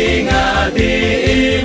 Ding a ding.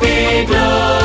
we go.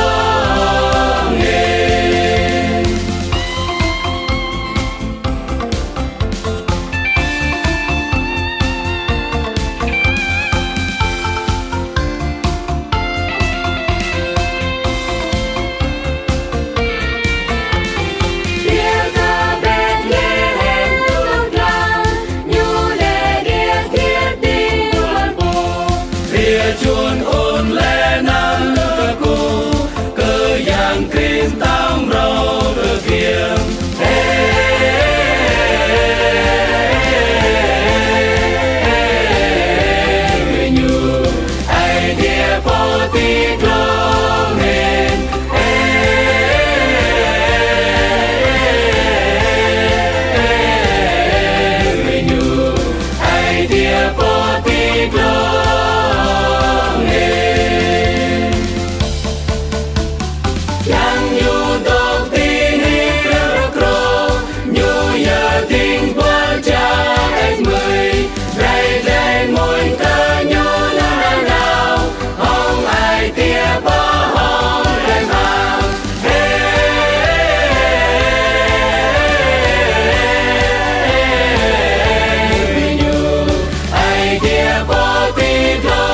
Lord.